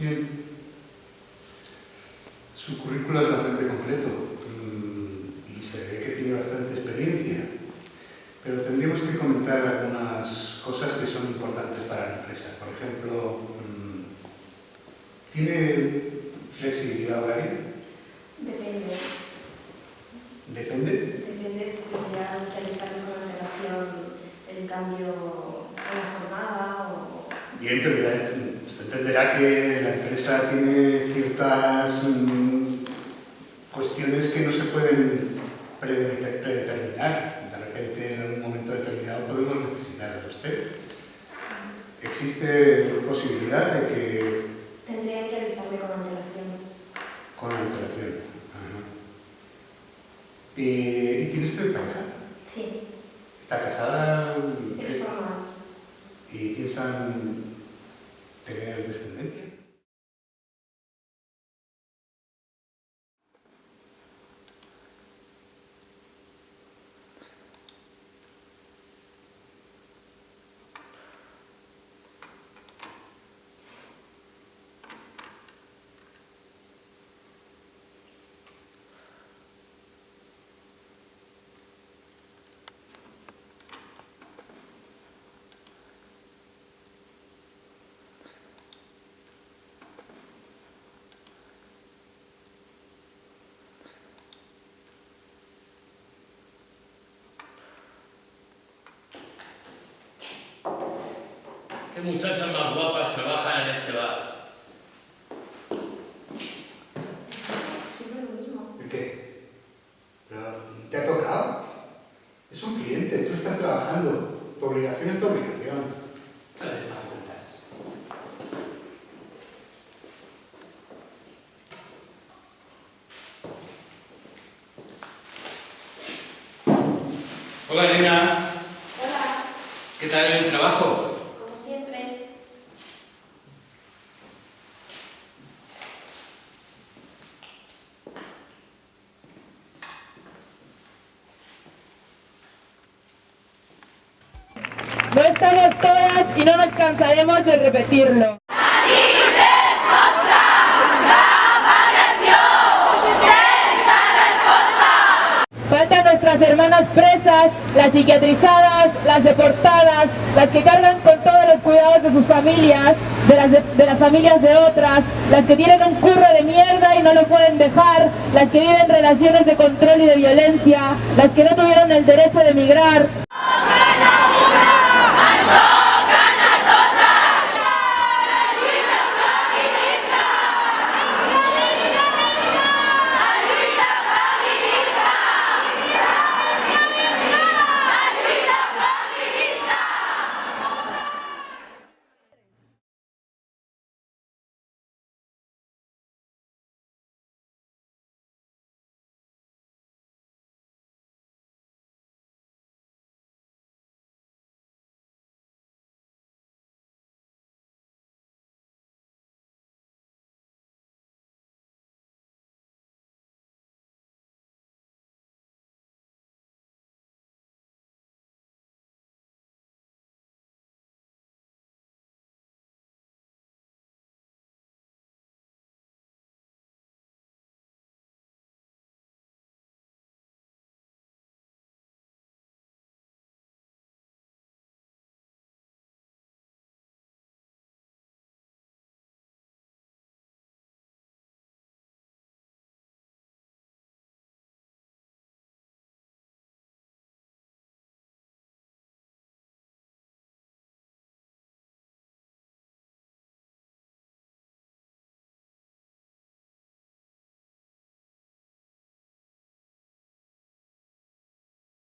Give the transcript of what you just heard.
Bien. Su currículo es bastante completo mm, y se ve que tiene bastante experiencia, pero tendríamos que comentar algunas cosas que son importantes para la empresa. Por ejemplo, mm, ¿tiene flexibilidad horaria? Depende. ¿Depende? Depende, podría realizarme con antelación el cambio en la jornada o... Bien, pero ya usted entenderá que empresa tiene ciertas mm, cuestiones que no se pueden predeter- predeterminar. De repente, en un momento determinado, podemos necesitar de usted. ¿Existe posibilidad de que Tendría que avisarme con antelación. con antelación? Ajá. Eh, ¿Y tiene usted pareja? Sí, ¿Está casada? es formal. ¿Y piensan ¿Qué muchachas más guapas trabajan en este bar? Siempre lo mismo. ¿El qué? ¿Pero te ha tocado? Es un cliente, tú estás trabajando. Tu obligación es tu obligación. Hola, nena. Hola, ¿Qué tal el trabajo? como siempre. No estamos todas y no nos cansaremos de repetirlo. Faltan nuestras hermanas presas, las psiquiatrizadas, las deportadas, las que cargan con todos los cuidados de sus familias, de las, de, de las familias de otras, las que tienen un curro de mierda y no lo pueden dejar, las que viven relaciones de control y de violencia, las que no tuvieron el derecho de emigrar,